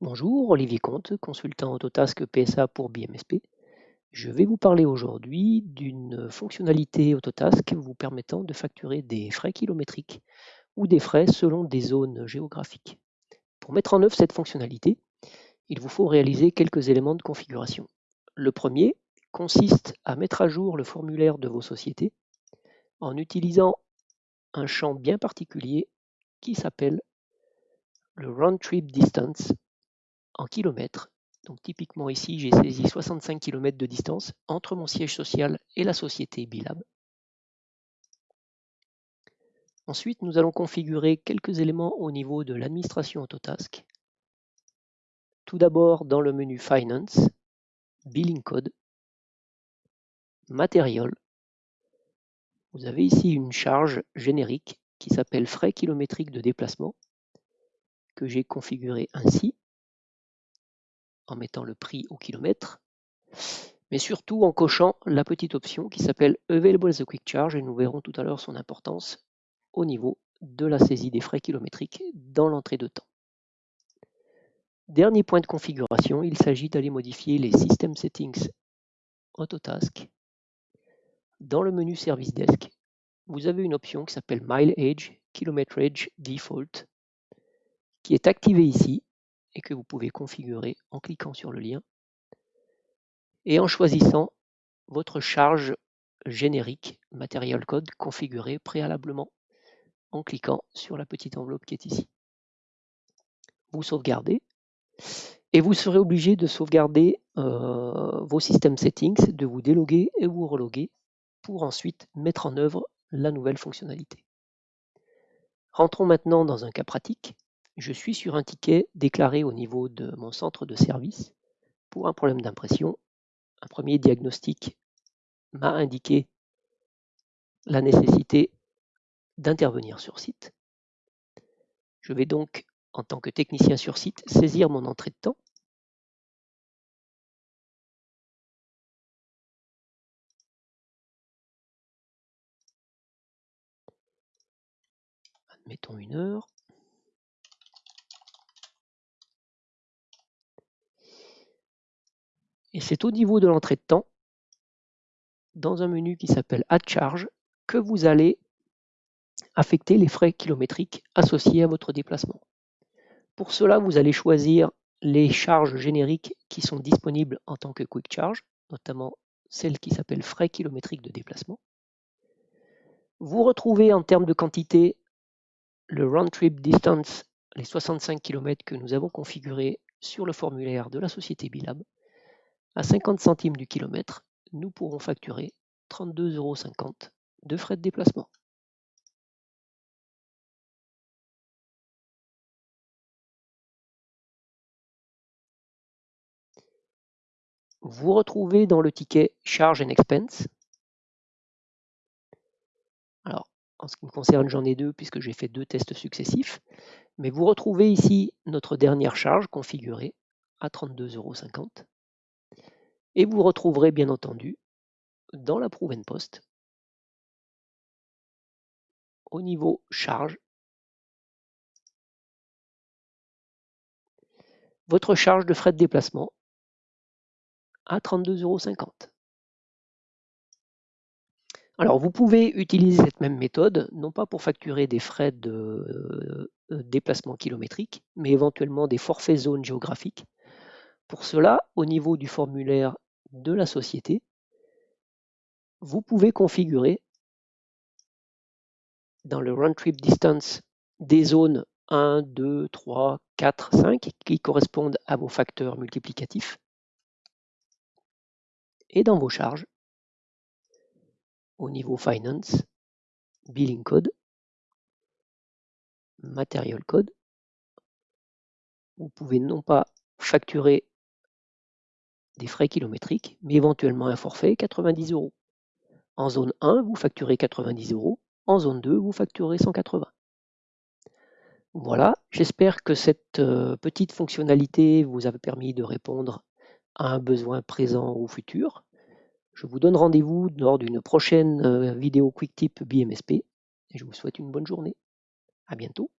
Bonjour, Olivier Comte, consultant Autotask PSA pour BMSP. Je vais vous parler aujourd'hui d'une fonctionnalité Autotask vous permettant de facturer des frais kilométriques ou des frais selon des zones géographiques. Pour mettre en œuvre cette fonctionnalité, il vous faut réaliser quelques éléments de configuration. Le premier consiste à mettre à jour le formulaire de vos sociétés en utilisant un champ bien particulier qui s'appelle le Round Trip Distance en kilomètres. Donc typiquement ici, j'ai saisi 65 km de distance entre mon siège social et la société Bilab. Ensuite, nous allons configurer quelques éléments au niveau de l'administration Autotask. Tout d'abord, dans le menu Finance, Billing Code, Material, vous avez ici une charge générique qui s'appelle frais kilométriques de déplacement que j'ai configuré ainsi en mettant le prix au kilomètre, mais surtout en cochant la petite option qui s'appelle Available as a Quick Charge et nous verrons tout à l'heure son importance au niveau de la saisie des frais kilométriques dans l'entrée de temps. Dernier point de configuration, il s'agit d'aller modifier les System Settings Autotask. Dans le menu Service Desk, vous avez une option qui s'appelle Mileage Kilometrage Default qui est activée ici et que vous pouvez configurer en cliquant sur le lien et en choisissant votre charge générique Material Code configurée préalablement en cliquant sur la petite enveloppe qui est ici. Vous sauvegardez et vous serez obligé de sauvegarder euh, vos systèmes settings, de vous déloguer et vous reloguer pour ensuite mettre en œuvre la nouvelle fonctionnalité. Rentrons maintenant dans un cas pratique je suis sur un ticket déclaré au niveau de mon centre de service pour un problème d'impression. Un premier diagnostic m'a indiqué la nécessité d'intervenir sur site. Je vais donc, en tant que technicien sur site, saisir mon entrée de temps. Admettons une heure. Et c'est au niveau de l'entrée de temps, dans un menu qui s'appelle Add Charge, que vous allez affecter les frais kilométriques associés à votre déplacement. Pour cela, vous allez choisir les charges génériques qui sont disponibles en tant que Quick Charge, notamment celle qui s'appelle frais kilométriques de déplacement. Vous retrouvez en termes de quantité le round trip distance, les 65 km que nous avons configurés sur le formulaire de la société Bilab. À 50 centimes du kilomètre, nous pourrons facturer 32,50 euros de frais de déplacement. Vous retrouvez dans le ticket Charge and Expense. Alors, en ce qui me concerne, j'en ai deux puisque j'ai fait deux tests successifs. Mais vous retrouvez ici notre dernière charge configurée à 32,50 euros. Et vous retrouverez bien entendu dans la Proven Post, au niveau charge, votre charge de frais de déplacement à 32,50 euros. Alors vous pouvez utiliser cette même méthode, non pas pour facturer des frais de euh, déplacement kilométrique, mais éventuellement des forfaits zones géographiques. Pour cela, au niveau du formulaire de la société, vous pouvez configurer dans le Run Trip Distance des zones 1, 2, 3, 4, 5 qui correspondent à vos facteurs multiplicatifs. Et dans vos charges, au niveau Finance, Billing Code, Material Code, vous pouvez non pas facturer des frais kilométriques, mais éventuellement un forfait 90 euros. En zone 1, vous facturez 90 euros. En zone 2, vous facturez 180. Voilà, j'espère que cette euh, petite fonctionnalité vous a permis de répondre à un besoin présent ou futur. Je vous donne rendez-vous lors d'une prochaine euh, vidéo Quick Tip BMSP et je vous souhaite une bonne journée. À bientôt.